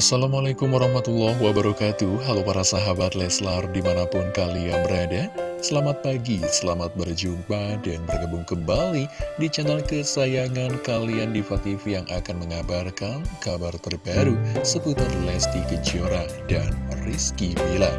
Assalamualaikum warahmatullahi wabarakatuh. Halo para sahabat Leslar di mana pun kalian berada. Selamat pagi, selamat berjumpa dan bergabung kembali di channel kesayangan kalian Diva TV yang akan mengabarkan kabar terbaru seputar Lesti Kejora dan Rizky Bila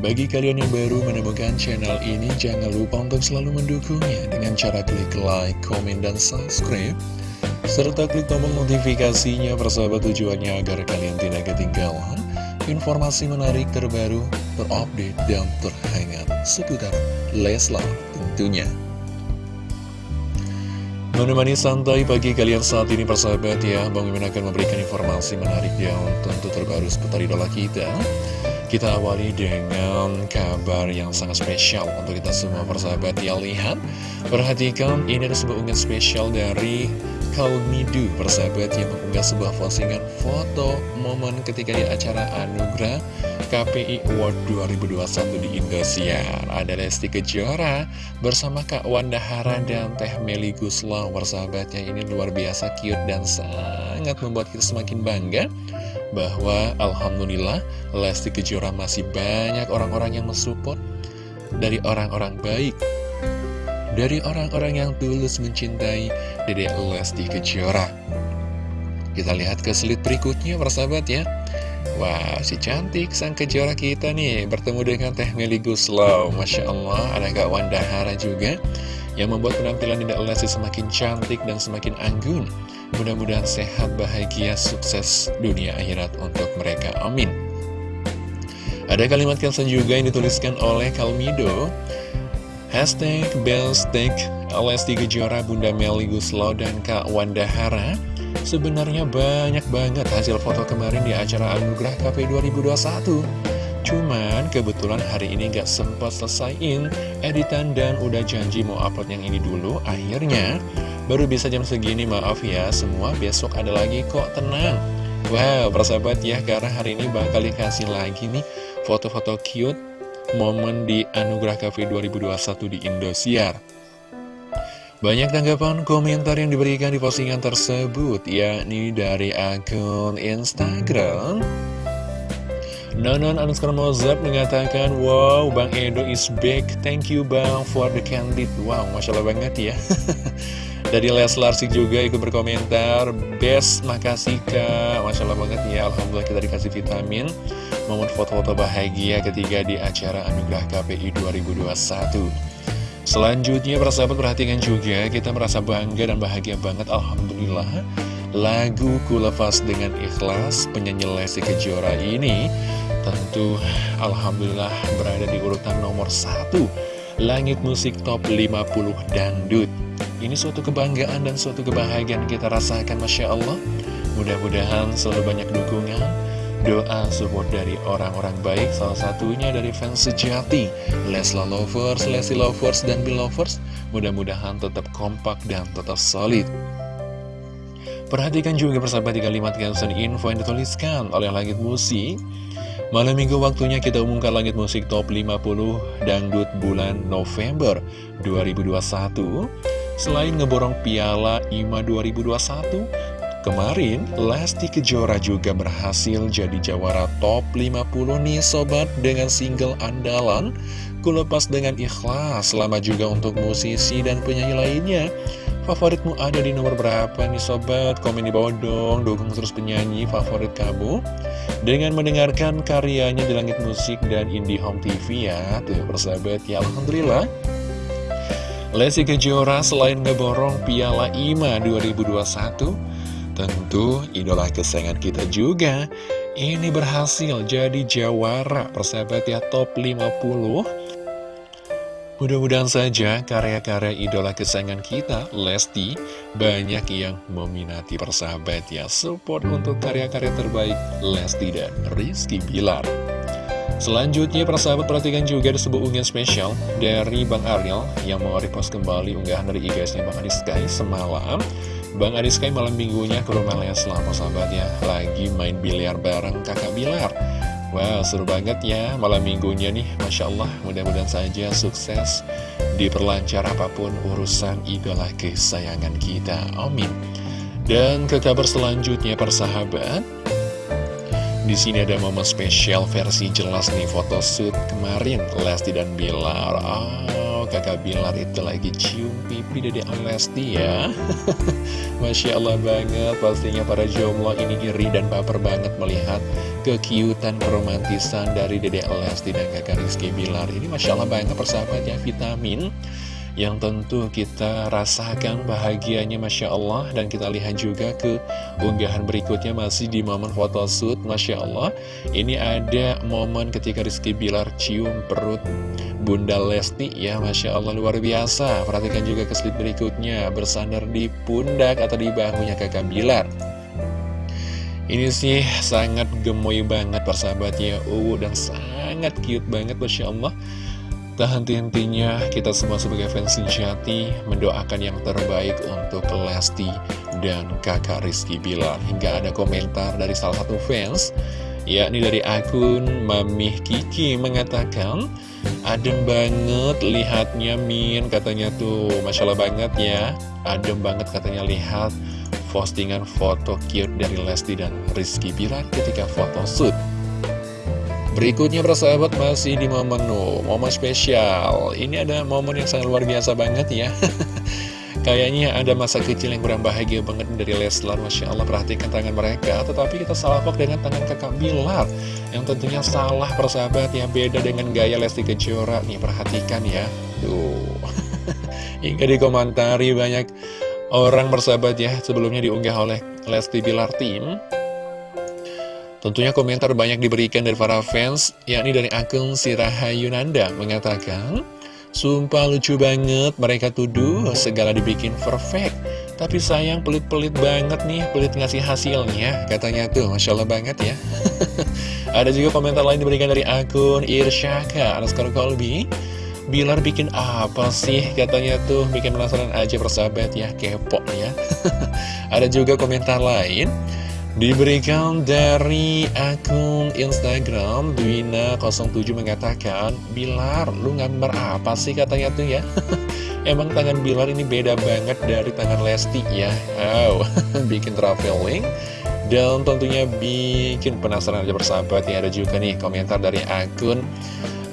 bagi kalian yang baru menemukan channel ini, jangan lupa untuk selalu mendukungnya dengan cara klik like, komen, dan subscribe serta klik tombol notifikasinya persahabat tujuannya agar kalian tidak ketinggalan informasi menarik terbaru, terupdate, dan terhangat seputar Leslar tentunya. Menemani santai pagi kalian saat ini persahabat ya. Bang Mimin akan memberikan informasi menarik yang tentu terbaru seputar idola kita. Kita awali dengan kabar yang sangat spesial untuk kita semua persahabat ya. Lihat, perhatikan ini ada sebuah unggahan spesial dari Kalmidu persahabat yang mengunggah sebuah postingan foto momen ketika di acara Anugerah KPI Award 2021 di Indosiar. Ada Lesti Kejora bersama Kak Wanda Hara dan Teh Meli Guslau persahabatnya. Ini luar biasa cute dan sangat membuat kita semakin bangga bahwa Alhamdulillah Lesti Kejora masih banyak orang-orang yang mensupport dari orang-orang baik dari orang-orang yang tulus mencintai Dede Lesti Kejora. Kita lihat ke slide berikutnya persahabat ya. Wah, si cantik sang kejora kita nih bertemu dengan Teh Meli Guslau. Masya Allah, ada Kak Wanda Hara juga yang membuat penampilan Dede Lesti semakin cantik dan semakin anggun. Mudah-mudahan sehat, bahagia, sukses dunia akhirat untuk mereka. Amin. Ada kalimat caption juga yang dituliskan oleh Kalmido. Hashtag Bellstick Lesti Kejora Bunda Meli Guslau dan Kak Wanda Hara. Sebenarnya banyak banget hasil foto kemarin di acara Anugerah KP 2021 Cuman kebetulan hari ini gak sempat selesaiin editan dan udah janji mau upload yang ini dulu Akhirnya baru bisa jam segini maaf ya semua besok ada lagi kok tenang. Wow persahabat ya karena hari ini bakal dikasih lagi nih foto-foto cute momen di Anugerah Cafe 2021 di Indosiar. Banyak tanggapan komentar yang diberikan di postingan tersebut, yakni dari akun Instagram. Nonon underscore Mozart mengatakan, Wow, Bang Edo is back. Thank you Bang for the candid. Wow, Masya Allah banget ya. Dari Leslar sih juga ikut berkomentar. Best, makasih kak. Masya Allah banget ya. Alhamdulillah kita dikasih vitamin. Momen foto-foto bahagia ketika di acara Anugerah KPI 2021 Selanjutnya persahabat perhatikan juga Kita merasa bangga dan bahagia banget Alhamdulillah. Lagu Ku Lepas Dengan Ikhlas Penyanyi Lesti Kejora ini Tentu Alhamdulillah berada di urutan nomor satu. Langit Musik Top 50 Dangdut ini suatu kebanggaan dan suatu kebahagiaan kita rasakan Masya Allah. Mudah-mudahan selalu banyak dukungan Doa support dari orang-orang baik. Salah satunya dari fans sejati Lesla Lovers, Leslie Lovers, dan Bill Lovers. Mudah-mudahan tetap kompak dan tetap solid. Perhatikan juga persahabat di kalimat caption info yang dituliskan oleh Langit Musik. Malam minggu waktunya kita umumkan Langit Musik Top 50 Dangdut bulan November 2021 Selain ngeborong piala IMA 2021, kemarin Lesti Kejora juga berhasil jadi jawara top 50 nih sobat dengan single andalan Kulepas dengan ikhlas, selamat juga untuk musisi dan penyanyi lainnya. Favoritmu ada di nomor berapa nih sobat? Komen di bawah dong, dukung terus penyanyi favorit kamu. Dengan mendengarkan karyanya di Langit Musik dan Indie Home TV ya. Tuh persahabat ya Alhamdulillah Lesti Kejora selain ngeborong Piala IMA 2021, tentu idola kesayangan kita juga ini berhasil jadi jawara persahabat ya top 50. Mudah-mudahan saja karya-karya idola kesayangan kita, Lesti, banyak yang meminati persahabat ya. Support untuk karya-karya terbaik Lesti dan Rizky Bilar. Selanjutnya persahabat perhatikan juga ada sebuah unggahan spesial dari Bang Ariel yang mau repost kembali unggahan dari IGSnya Bang Adi Sky semalam. Bang Adi Sky malam minggunya ke rumah selama sahabatnya lagi main biliar bareng kakak Bilar. Wow seru banget ya malam minggunya nih. Masya Allah mudah-mudahan saja sukses diperlancar apa pun urusan idola kesayangan kita. Amin. Dan ke kabar selanjutnya persahabat di sini ada momen spesial versi jelas nih photoshoot kemarin Lesti dan Bilar. Oh, kakak Bilar itu lagi cium pipi Dede Lesti ya. Masya Allah banget, pastinya para jomblo ini iri dan baper banget melihat kekiutan keromantisan dari Dede Lesti dan kakak Rizky Bilar. Ini Masya Allah banget persahabatnya vitamin yang tentu kita rasakan bahagianya Masya Allah. Dan kita lihat juga ke unggahan berikutnya masih di momen photoshoot Masya Allah. Ini ada momen ketika Rizky Bilar cium perut Bunda Lesti ya Masya Allah luar biasa. Perhatikan juga ke slide berikutnya bersandar di pundak atau di bahunya kakak Bilar. Ini sih sangat gemoy banget persahabatnya uh dan sangat cute banget Masya Allah Tak henti-hentinya kita semua sebagai fans sejati mendoakan yang terbaik untuk Lesti dan kakak Rizky Bilar. Hingga ada komentar dari salah satu fans, yakni dari akun Mamih Kiki mengatakan, Adem banget lihatnya Min, katanya tuh, Masya Allah banget ya. Adem banget katanya lihat postingan foto cute dari Lesti dan Rizky Bilar ketika foto shoot. Berikutnya persahabat masih di momen no, momen spesial. Ini ada momen yang sangat luar biasa banget ya. Kayaknya ada masa kecil yang kurang bahagia banget dari Leslar Masya Allah. Perhatikan tangan mereka. Tetapi kita salah salahok dengan tangan kakak Bilar Yang tentunya salah persahabat ya. Beda dengan gaya Lesti Kejora. Nih perhatikan ya. Tuh. Hingga dikomentari banyak orang persahabat ya Sebelumnya diunggah oleh Lesti Bilar Team Tentunya komentar banyak diberikan dari para fans, yakni dari akun Siraha Yunanda mengatakan, Sumpah lucu banget, mereka tuduh segala dibikin perfect. Tapi sayang pelit-pelit banget nih, pelit ngasih hasilnya, katanya tuh, Masya Allah banget ya. Ada juga komentar lain diberikan dari akun Irsyaka, Anaskar Kolbi. Bilar bikin apa sih katanya tuh bikin penasaran aja persahabat ya kepo ya ada juga komentar lain Diberikan dari akun Instagram Dwina07 mengatakan Bilar, lu gambar apa sih? katanya tuh ya. Emang tangan Bilar ini beda banget dari tangan Lesti ya? Wow, bikin traveling. Dan tentunya bikin penasaran aja bersahabat ya Ada juga nih komentar dari akun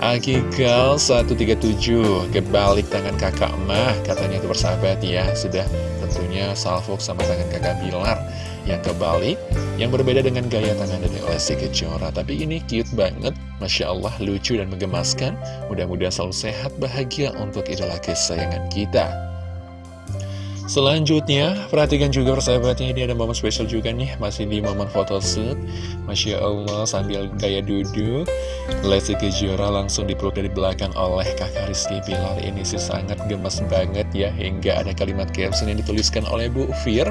Akikal 137 Kebalik tangan kakak mah Katanya itu bersahabat ya. Sudah tentunya salvo sama tangan kakak Bilar Yang kebalik Yang berbeda dengan gaya tangan dari Lesti Kejora Tapi ini cute banget Masya Allah lucu dan menggemaskan. Mudah-mudahan selalu sehat bahagia Untuk idola kesayangan kita. Selanjutnya, perhatikan juga persahabatnya ini ada momen spesial juga nih. Masih di momen photoshoot Masya Allah sambil gaya duduk Lesti Kejora langsung dipeluk dari belakang oleh kakak Rizky Pilar. Ini sih sangat gemes banget ya Hingga ada kalimat caption yang dituliskan oleh Bu Fir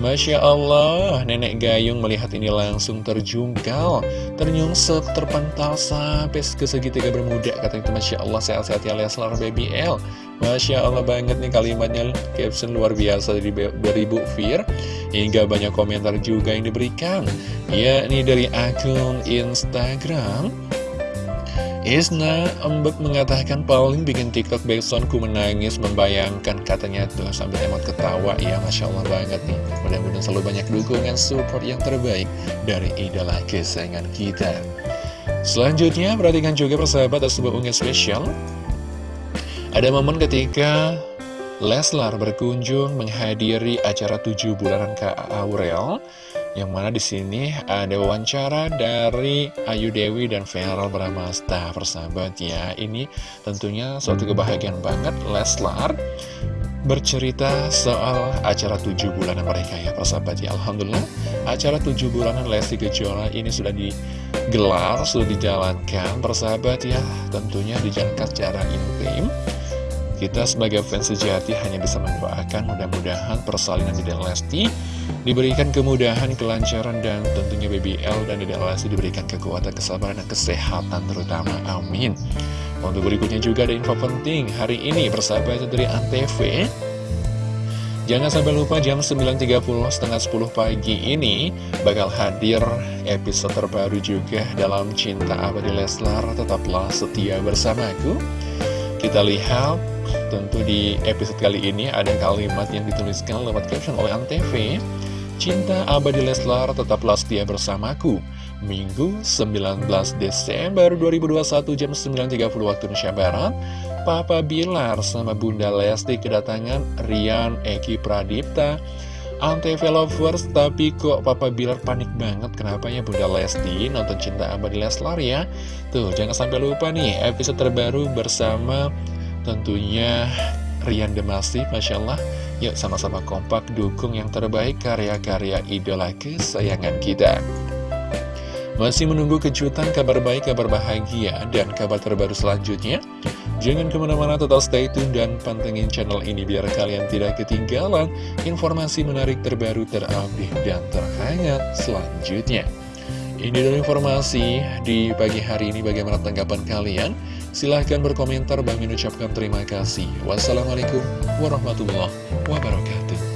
Masya Allah, Nenek Gayung melihat ini langsung terjungkal, ternyungsep, terpental sampai ke segitiga bermuda. Kata itu Masya Allah, sehat-sehat ya Leslar Baby L. Masya Allah banget nih kalimatnya, caption luar biasa dari, dari Bu Fir. Hingga banyak komentar juga yang diberikan, yakni dari akun Instagram. Isna Embek mengatakan paling bikin TikTok backsound ku menangis membayangkan katanya tuh sambil emot ketawa. Ya Masya Allah banget nih. Mudah-mudahan selalu banyak dukungan support yang terbaik dari idola kesayangan kita. Selanjutnya perhatikan juga persahabat ada sebuah unggahan spesial. Ada momen ketika Leslar berkunjung menghadiri acara tujuh bulanan Kak Aurel yang mana di sini ada wawancara dari Ayu Dewi dan Feral Bramasta persahabat ya. Ini tentunya suatu kebahagiaan banget Leslar bercerita soal acara tujuh bulanan mereka ya persahabat ya. Alhamdulillah acara tujuh bulanan Lesti Kejora ini sudah digelar, sudah dijalankan persahabat ya. Tentunya dijalankan secara intim kita sebagai fans sejati hanya bisa mendoakan mudah-mudahan persalinan Dede Lesti diberikan kemudahan, kelancaran, dan tentunya BBL dan Dede Lesti diberikan kekuatan, kesabaran, dan kesehatan terutama. Amin. Untuk berikutnya juga ada info penting hari ini bersahabat dari Antv. Jangan sampai lupa jam 9.30 setengah 10 pagi ini bakal hadir episode terbaru juga dalam Cinta Abadi Leslar. Tetaplah setia bersamaku. Kita lihat tentu di episode kali ini ada kalimat yang dituliskan lewat caption oleh Antv. Cinta abadi Leslar tetaplah setia bersamaku. Minggu 19 Desember 2021 jam 9.30 waktu Indonesia Barat. Papa Bilar sama Bunda Lesti kedatangan Rian Eki Pradipta. Antv lovers tapi kok Papa Bilar panik banget? Kenapa ya Bunda Lesti nonton Cinta Abadi Leslar ya? Tuh jangan sampai lupa nih episode terbaru bersama tentunya Rian Demasi Masya Allah. Yuk sama-sama kompak dukung yang terbaik karya-karya idola kesayangan kita. Masih menunggu kejutan kabar baik, kabar bahagia, dan kabar terbaru selanjutnya? Jangan ke mana-mana tetap stay tune dan pantengin channel ini biar kalian tidak ketinggalan informasi menarik terbaru terupdate dan terhangat selanjutnya. Ini dulu informasi di pagi hari ini bagaimana tanggapan kalian? Silahkan berkomentar, Bang ucapkan terima kasih. Wassalamualaikum warahmatullahi wabarakatuh.